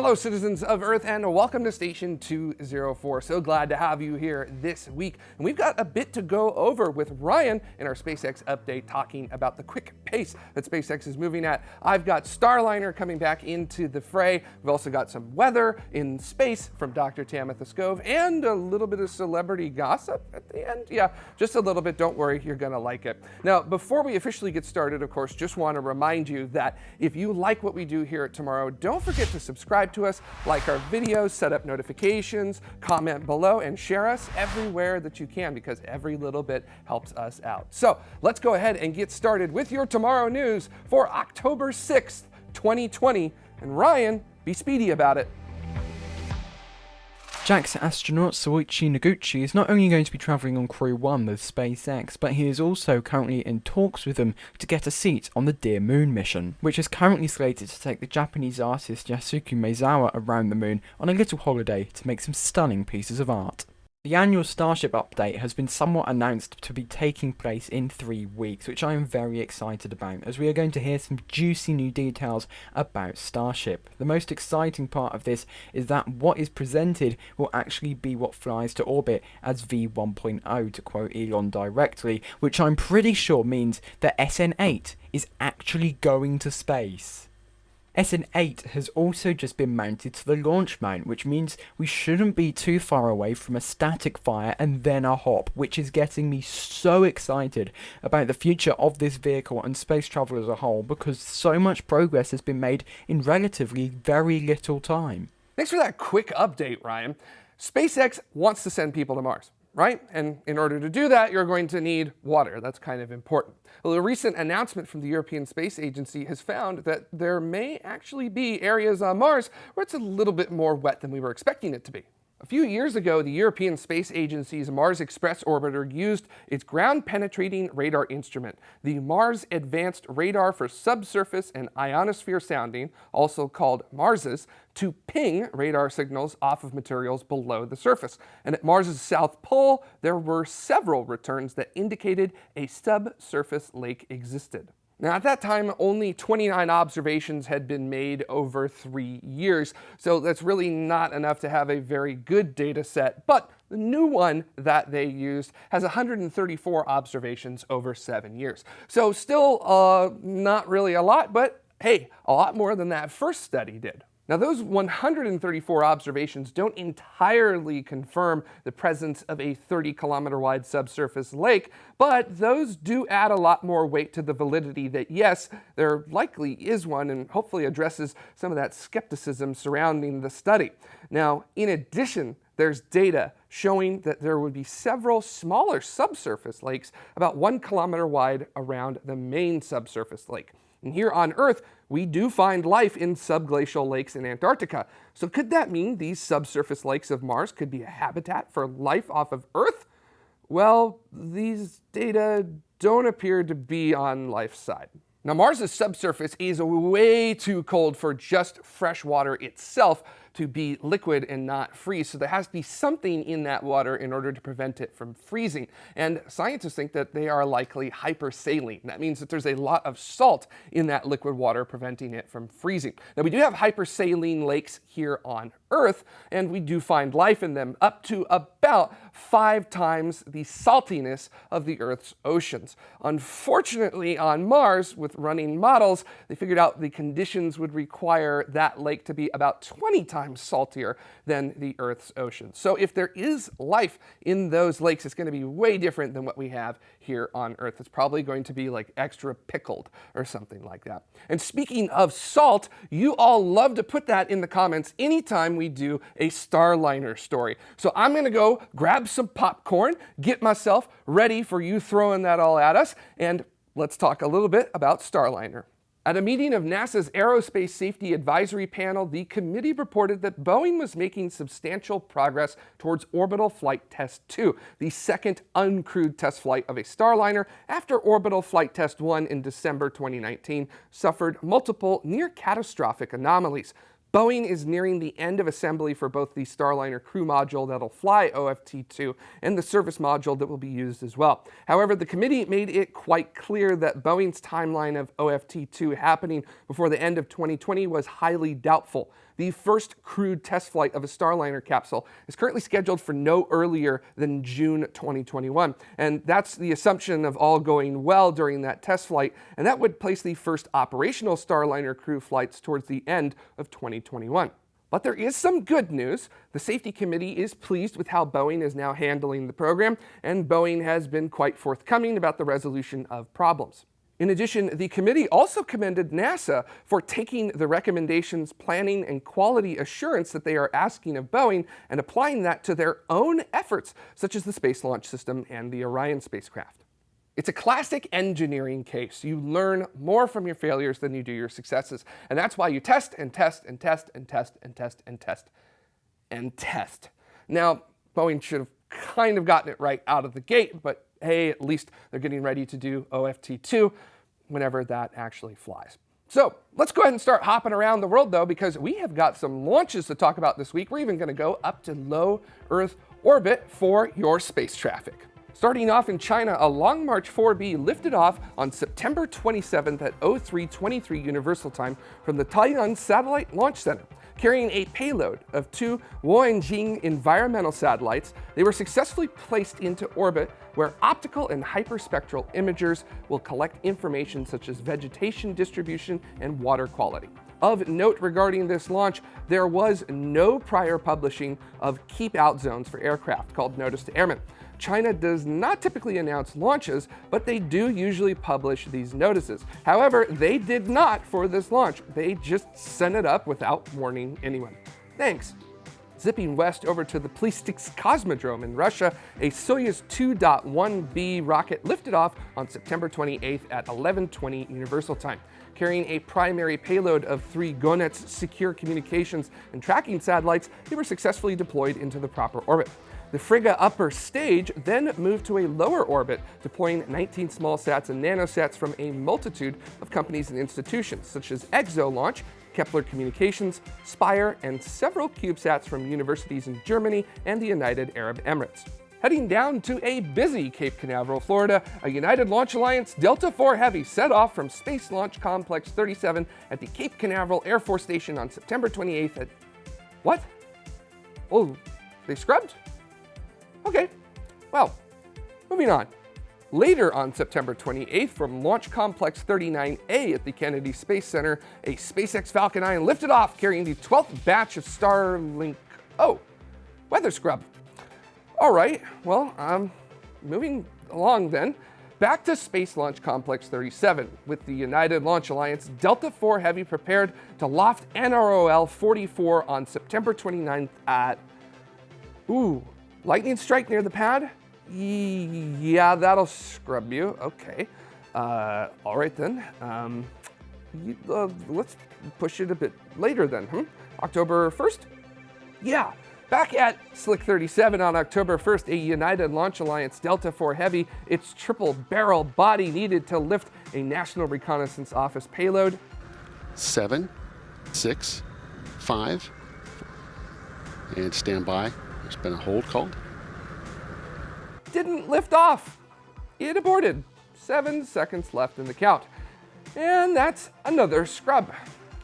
Hello, citizens of Earth, and welcome to Station 204. So glad to have you here this week. And we've got a bit to go over with Ryan in our SpaceX update talking about the quick pace that SpaceX is moving at. I've got Starliner coming back into the fray. We've also got some weather in space from Dr. Tamitha Skov and a little bit of celebrity gossip at the end. Yeah, just a little bit. Don't worry, you're going to like it. Now, before we officially get started, of course, just want to remind you that if you like what we do here at Tomorrow, don't forget to subscribe subscribe to us, like our videos, set up notifications, comment below, and share us everywhere that you can because every little bit helps us out. So let's go ahead and get started with your tomorrow news for October 6th, 2020. And Ryan, be speedy about it. JAXA astronaut Soichi Noguchi is not only going to be travelling on Crew 1 with SpaceX, but he is also currently in talks with them to get a seat on the Dear Moon mission, which is currently slated to take the Japanese artist Yasuki Maezawa around the moon on a little holiday to make some stunning pieces of art. The annual Starship update has been somewhat announced to be taking place in three weeks, which I am very excited about, as we are going to hear some juicy new details about Starship. The most exciting part of this is that what is presented will actually be what flies to orbit as V1.0, to quote Elon directly, which I'm pretty sure means that SN8 is actually going to space. SN8 has also just been mounted to the launch mount, which means we shouldn't be too far away from a static fire and then a hop, which is getting me so excited about the future of this vehicle and space travel as a whole because so much progress has been made in relatively very little time. Thanks for that quick update, Ryan. SpaceX wants to send people to Mars right? And in order to do that, you're going to need water. That's kind of important. Well, a recent announcement from the European Space Agency has found that there may actually be areas on Mars where it's a little bit more wet than we were expecting it to be. A few years ago, the European Space Agency's Mars Express orbiter used its ground-penetrating radar instrument, the Mars Advanced Radar for Subsurface and Ionosphere Sounding, also called MARSIS, to ping radar signals off of materials below the surface. And at Mars's south pole, there were several returns that indicated a subsurface lake existed. Now at that time, only 29 observations had been made over three years, so that's really not enough to have a very good data set, but the new one that they used has 134 observations over seven years. So still uh, not really a lot, but hey, a lot more than that first study did. Now those 134 observations don't entirely confirm the presence of a 30 kilometer wide subsurface lake, but those do add a lot more weight to the validity that yes, there likely is one and hopefully addresses some of that skepticism surrounding the study. Now, in addition, there's data showing that there would be several smaller subsurface lakes about one kilometer wide around the main subsurface lake. And here on Earth, we do find life in subglacial lakes in Antarctica. So could that mean these subsurface lakes of Mars could be a habitat for life off of Earth? Well, these data don't appear to be on life's side. Now Mars's subsurface is way too cold for just fresh water itself, to be liquid and not freeze. So there has to be something in that water in order to prevent it from freezing. And scientists think that they are likely hypersaline. That means that there's a lot of salt in that liquid water preventing it from freezing. Now we do have hypersaline lakes here on Earth, and we do find life in them up to about five times the saltiness of the Earth's oceans. Unfortunately, on Mars, with running models, they figured out the conditions would require that lake to be about 20 times saltier than the Earth's oceans. So if there is life in those lakes, it's going to be way different than what we have here on Earth. It's probably going to be like extra pickled or something like that. And speaking of salt, you all love to put that in the comments anytime we do a Starliner story. So I'm going to go grab some popcorn, get myself ready for you throwing that all at us, and let's talk a little bit about Starliner. At a meeting of NASA's Aerospace Safety Advisory Panel, the committee reported that Boeing was making substantial progress towards Orbital Flight Test 2, the second uncrewed test flight of a Starliner after Orbital Flight Test 1 in December 2019 suffered multiple near-catastrophic anomalies. Boeing is nearing the end of assembly for both the Starliner crew module that'll fly OFT-2 and the service module that will be used as well. However, the committee made it quite clear that Boeing's timeline of OFT-2 happening before the end of 2020 was highly doubtful. The first crewed test flight of a Starliner capsule is currently scheduled for no earlier than June 2021. And that's the assumption of all going well during that test flight. And that would place the first operational Starliner crew flights towards the end of 2021. But there is some good news. The safety committee is pleased with how Boeing is now handling the program, and Boeing has been quite forthcoming about the resolution of problems. In addition, the committee also commended NASA for taking the recommendations, planning, and quality assurance that they are asking of Boeing and applying that to their own efforts, such as the Space Launch System and the Orion spacecraft. It's a classic engineering case. You learn more from your failures than you do your successes. And that's why you test and test and test and test and test and test and test. Now, Boeing should have kind of gotten it right out of the gate, but hey, at least they're getting ready to do OFT2 whenever that actually flies. So let's go ahead and start hopping around the world though, because we have got some launches to talk about this week. We're even gonna go up to low Earth orbit for your space traffic. Starting off in China, a Long March 4B lifted off on September 27th at 0323 Universal Time from the Taiyuan Satellite Launch Center. Carrying a payload of two Huanjing environmental satellites, they were successfully placed into orbit where optical and hyperspectral imagers will collect information such as vegetation distribution and water quality. Of note regarding this launch, there was no prior publishing of keep out zones for aircraft called Notice to Airmen. China does not typically announce launches, but they do usually publish these notices. However, they did not for this launch. They just sent it up without warning anyone. Thanks. Zipping west over to the Plesetsk Cosmodrome in Russia, a Soyuz 2.1B rocket lifted off on September 28th at 1120 Universal Time. Carrying a primary payload of three GONETS secure communications and tracking satellites, they were successfully deployed into the proper orbit. The Fregat upper stage then moved to a lower orbit, deploying 19 small sats and nanosats from a multitude of companies and institutions, such as ExoLaunch, Kepler Communications, Spire, and several CubeSats from universities in Germany and the United Arab Emirates. Heading down to a busy Cape Canaveral, Florida, a United Launch Alliance Delta IV Heavy set off from Space Launch Complex 37 at the Cape Canaveral Air Force Station on September 28th at... What? Oh, they scrubbed? Okay, well, moving on. Later on September 28th, from Launch Complex 39A at the Kennedy Space Center, a SpaceX Falcon 9 lifted off carrying the 12th batch of Starlink... Oh, weather scrub. All right, well, um, moving along then. Back to Space Launch Complex 37, with the United Launch Alliance Delta IV Heavy prepared to loft NROL 44 on September 29th at... Ooh, Lightning strike near the pad? Yeah, that'll scrub you. Okay. Uh, all right then. Um, you, uh, let's push it a bit later then. Hmm? October 1st? Yeah. Back at Slick 37 on October 1st, a United Launch Alliance Delta IV Heavy, its triple barrel body needed to lift a National Reconnaissance Office payload. Seven, six, five, and stand by. There's been a hold called. Didn't lift off. It aborted. Seven seconds left in the count. And that's another scrub.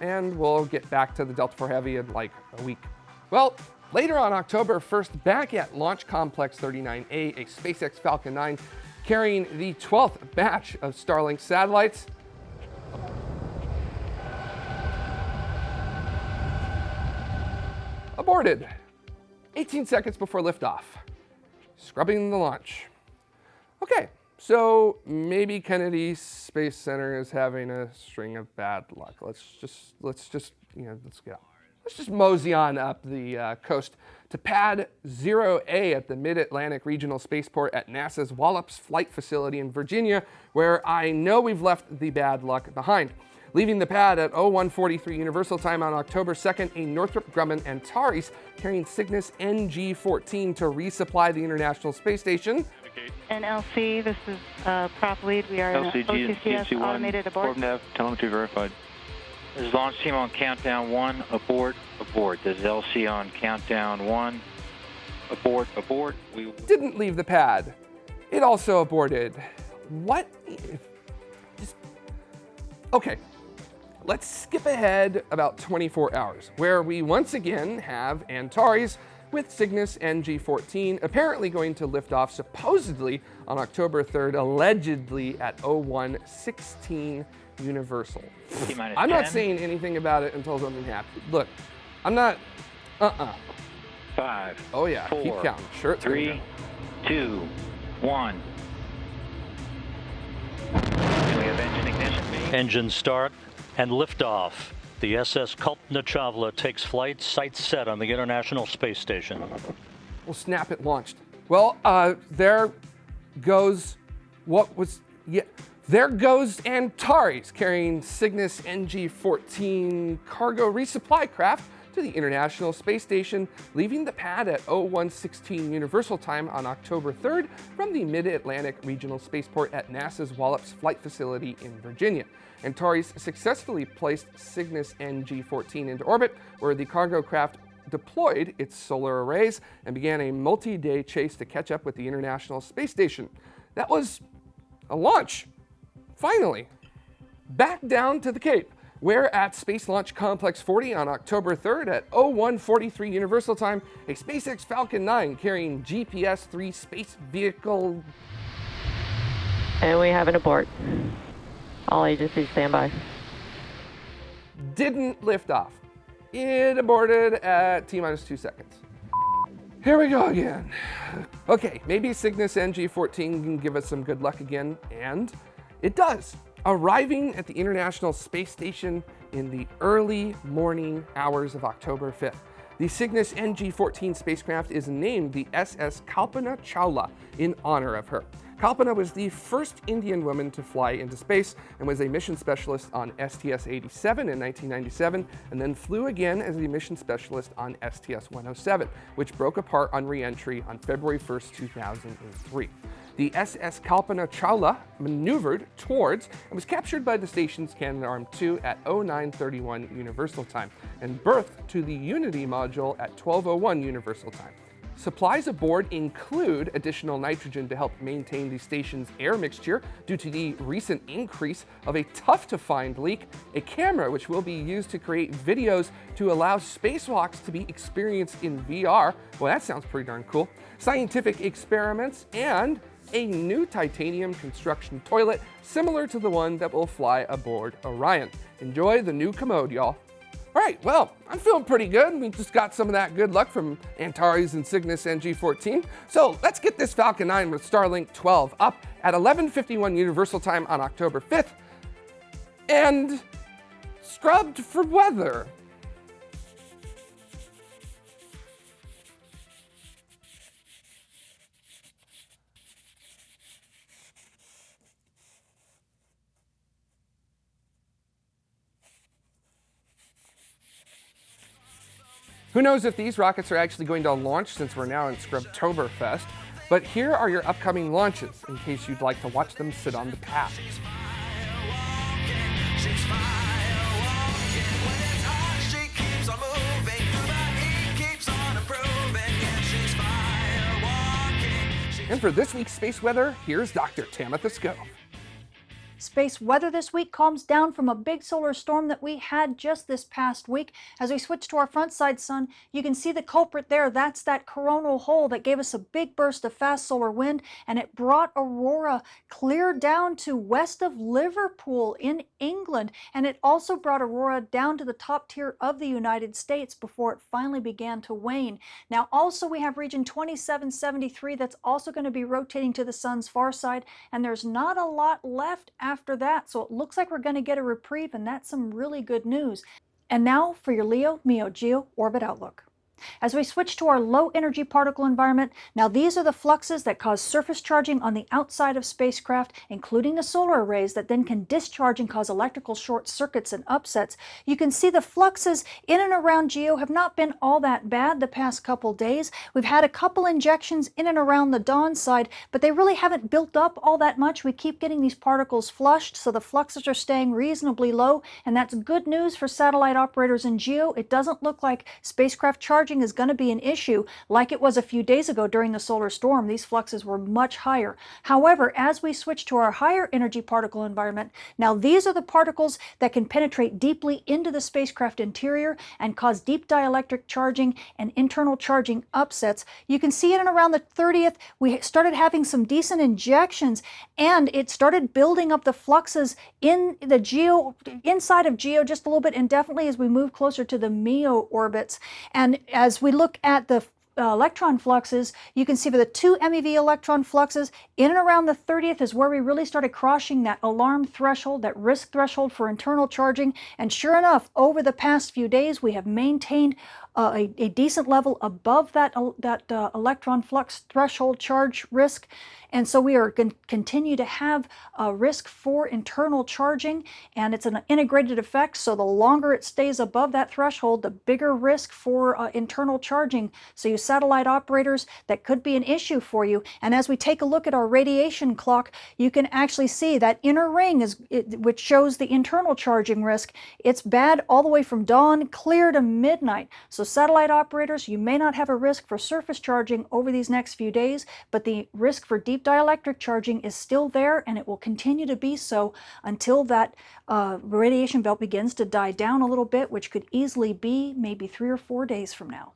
And we'll get back to the Delta IV Heavy in like a week. Well, later on October 1st, back at Launch Complex 39A, a SpaceX Falcon 9 carrying the 12th batch of Starlink satellites. Aborted. 18 seconds before liftoff. Scrubbing the launch. Okay, so maybe Kennedy Space Center is having a string of bad luck. Let's just, let's just, you know, let's go. Let's just mosey on up the uh, coast to pad 0A at the Mid-Atlantic Regional Spaceport at NASA's Wallops Flight Facility in Virginia, where I know we've left the bad luck behind. Leaving the pad at 0143 Universal Time on October 2nd, a Northrop Grumman Antares carrying Cygnus NG-14 to resupply the International Space Station. NLC, this is uh, prop lead. We are LCG, in OCCS automated abort. Nav, telemetry verified. This is launch team on countdown one, abort, abort. This is LC on countdown one, abort, abort. We Didn't leave the pad. It also aborted. What if... Just... Okay, let's skip ahead about 24 hours, where we once again have Antares with Cygnus NG-14 apparently going to lift off supposedly on October 3rd, allegedly at 0116 Universal. I'm not saying anything about it until something happens. Look, I'm not, uh-uh. Five, Oh yeah, keep counting. Sure, it's gonna three, two, one. We have engine ignition? Engine start and liftoff. The SS Kalpana Chawla takes flight, sights set on the International Space Station. Well, snap it launched. Well, uh, there goes what was, yeah, there goes Antares carrying Cygnus NG-14 cargo resupply craft to the International Space Station, leaving the pad at 0116 Universal Time on October 3rd from the Mid-Atlantic Regional Spaceport at NASA's Wallops Flight Facility in Virginia. Antares successfully placed Cygnus NG-14 into orbit, where the cargo craft deployed its solar arrays and began a multi-day chase to catch up with the International Space Station. That was a launch, finally. Back down to the Cape, where at Space Launch Complex 40 on October 3rd at 0143 Universal Time, a SpaceX Falcon 9 carrying GPS-3 space vehicle And we have an abort. All agencies stand by. didn't lift off. It aborted at T minus two seconds. Here we go again. Okay, maybe Cygnus NG-14 can give us some good luck again, and it does. Arriving at the International Space Station in the early morning hours of October 5th. The Cygnus NG-14 spacecraft is named the SS Kalpana Chawla in honor of her. Kalpana was the first Indian woman to fly into space and was a mission specialist on STS-87 in 1997 and then flew again as a mission specialist on STS-107, which broke apart on re-entry on February 1st, 2003. The SS Kalpana Chawla maneuvered towards and was captured by the station's Canadarm2 at 0931 Universal Time and berthed to the Unity module at 1201 Universal Time. Supplies aboard include additional nitrogen to help maintain the station's air mixture due to the recent increase of a tough to find leak, a camera which will be used to create videos to allow spacewalks to be experienced in VR. Well, that sounds pretty darn cool. Scientific experiments and a new titanium construction toilet similar to the one that will fly aboard Orion. Enjoy the new commode, y'all. All right, well, I'm feeling pretty good. We just got some of that good luck from Antares and Cygnus NG-14. So let's get this Falcon 9 with Starlink 12 up at 11:51 Universal Time on October 5th, and scrubbed for weather. Who knows if these rockets are actually going to launch since we're now in Scrubtoberfest, but here are your upcoming launches in case you'd like to watch them sit on the pad. And for this week's space weather, here's Dr. Tamitha Skov. Space weather this week calms down from a big solar storm that we had just this past week. As we switch to our front side sun, you can see the culprit there. That's that coronal hole that gave us a big burst of fast solar wind and it brought aurora clear down to west of Liverpool in England. And it also brought aurora down to the top tier of the United States before it finally began to wane. Now also we have region 2773 that's also going to be rotating to the sun's far side and there's not a lot left after that. So it looks like we're going to get a reprieve and that's some really good news. And now for your Leo MEO Geo Orbit Outlook. As we switch to our low energy particle environment, now these are the fluxes that cause surface charging on the outside of spacecraft, including the solar arrays that then can discharge and cause electrical short circuits and upsets. You can see the fluxes in and around GEO have not been all that bad the past couple days. We've had a couple injections in and around the dawn side, but they really haven't built up all that much. We keep getting these particles flushed, so the fluxes are staying reasonably low, and that's good news for satellite operators in GEO. It doesn't look like spacecraft charging charging is going to be an issue like it was a few days ago during the solar storm. These fluxes were much higher. However, as we switch to our higher energy particle environment, now these are the particles that can penetrate deeply into the spacecraft interior and cause deep dielectric charging and internal charging upsets. You can see it in around the 30th, we started having some decent injections and it started building up the fluxes in the geo, inside of geo just a little bit and definitely as we move closer to the MEO orbits. And as we look at the uh, electron fluxes, you can see for the two MeV electron fluxes, in and around the 30th is where we really started crossing that alarm threshold, that risk threshold for internal charging. And sure enough, over the past few days, we have maintained uh, a, a, decent level above that, that uh, electron flux threshold charge risk. And so we are going to continue to have a risk for internal charging, and it's an integrated effect. So the longer it stays above that threshold, the bigger risk for uh, internal charging. So you satellite operators, that could be an issue for you. And as we take a look at our radiation clock, you can actually see that inner ring is it, which shows the internal charging risk. It's bad all the way from dawn clear to midnight. So satellite operators, you may not have a risk for surface charging over these next few days, but the risk for deep dielectric charging is still there and it will continue to be so until that uh, radiation belt begins to die down a little bit, which could easily be maybe three or four days from now.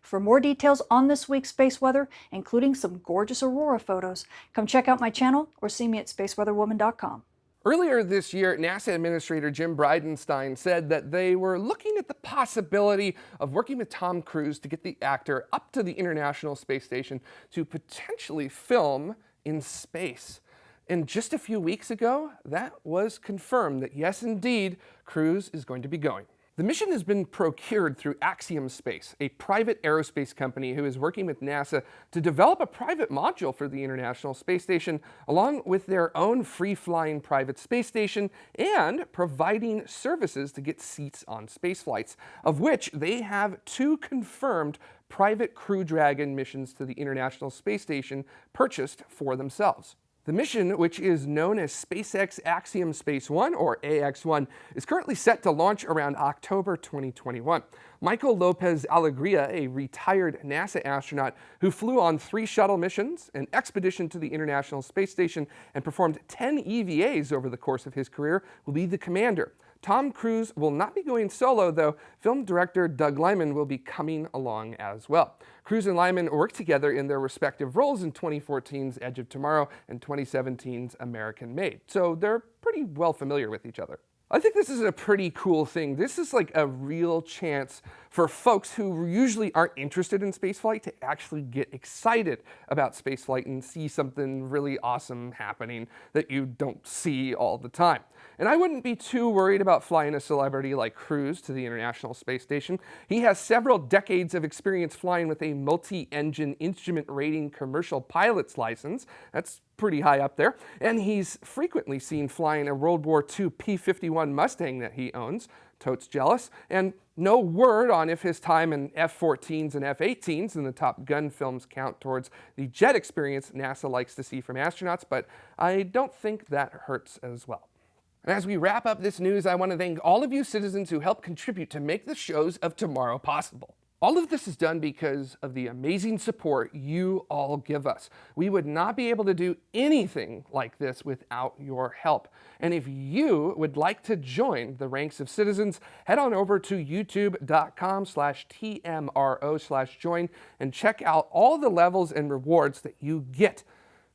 For more details on this week's space weather, including some gorgeous aurora photos, come check out my channel or see me at spaceweatherwoman.com. Earlier this year, NASA Administrator Jim Bridenstine said that they were looking at the possibility of working with Tom Cruise to get the actor up to the International Space Station to potentially film in space. And just a few weeks ago, that was confirmed that yes, indeed, Cruise is going to be going. The mission has been procured through Axiom Space, a private aerospace company who is working with NASA to develop a private module for the International Space Station, along with their own free-flying private space station and providing services to get seats on space flights, of which they have two confirmed private Crew Dragon missions to the International Space Station purchased for themselves. The mission, which is known as SpaceX Axiom Space 1, or AX-1, is currently set to launch around October 2021. Michael Lopez Alegria, a retired NASA astronaut who flew on three shuttle missions, an expedition to the International Space Station, and performed 10 EVAs over the course of his career, will be the commander. Tom Cruise will not be going solo, though film director Doug Liman will be coming along as well. Cruise and Liman worked together in their respective roles in 2014's Edge of Tomorrow and 2017's American Made, so they're pretty well familiar with each other. I think this is a pretty cool thing. This is like a real chance for folks who usually aren't interested in spaceflight to actually get excited about spaceflight and see something really awesome happening that you don't see all the time. And I wouldn't be too worried about flying a celebrity like Cruise to the International Space Station. He has several decades of experience flying with a multi-engine instrument rating commercial pilot's license. That's pretty high up there. And he's frequently seen flying a World War II P-51 Mustang that he owns. Totes jealous. And no word on if his time in F-14s and F-18s in the Top Gun films count towards the jet experience NASA likes to see from astronauts, but I don't think that hurts as well. And as we wrap up this news, I want to thank all of you citizens who helped contribute to make the shows of tomorrow possible. All of this is done because of the amazing support you all give us. We would not be able to do anything like this without your help. And if you would like to join the ranks of citizens, head on over to youtube.com slash TMRO slash join and check out all the levels and rewards that you get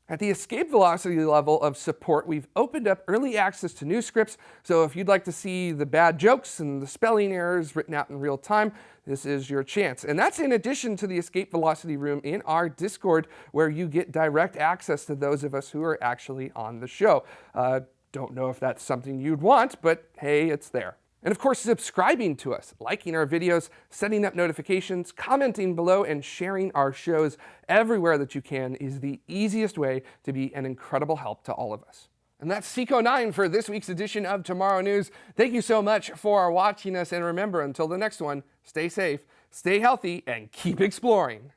at the escape velocity level of support, we've opened up early access to new scripts, so if you'd like to see the bad jokes and the spelling errors written out in real time, this is your chance. And that's in addition to the escape velocity room in our Discord, where you get direct access to those of us who are actually on the show. Uh, don't know if that's something you'd want, but hey, it's there. And of course, subscribing to us, liking our videos, setting up notifications, commenting below, and sharing our shows everywhere that you can is the easiest way to be an incredible help to all of us. And that's Seco9 for this week's edition of Tomorrow News. Thank you so much for watching us, and remember, until the next one, stay safe, stay healthy, and keep exploring.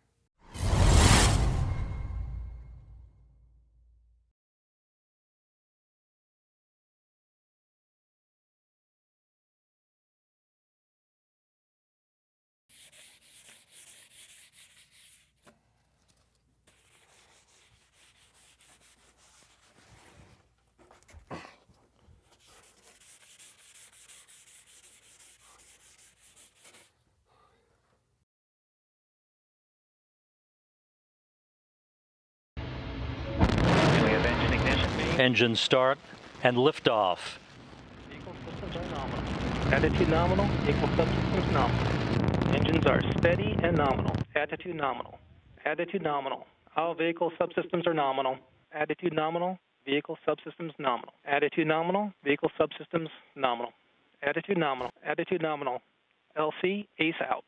Engine start and liftoff. Attitude nominal. Vehicle subsystems nominal. Engines are steady and nominal. Attitude nominal. Attitude nominal. All vehicle subsystems are nominal. Attitude nominal. Vehicle subsystems nominal. Attitude nominal. Vehicle subsystems nominal. Attitude nominal. Attitude nominal. LC, ace out.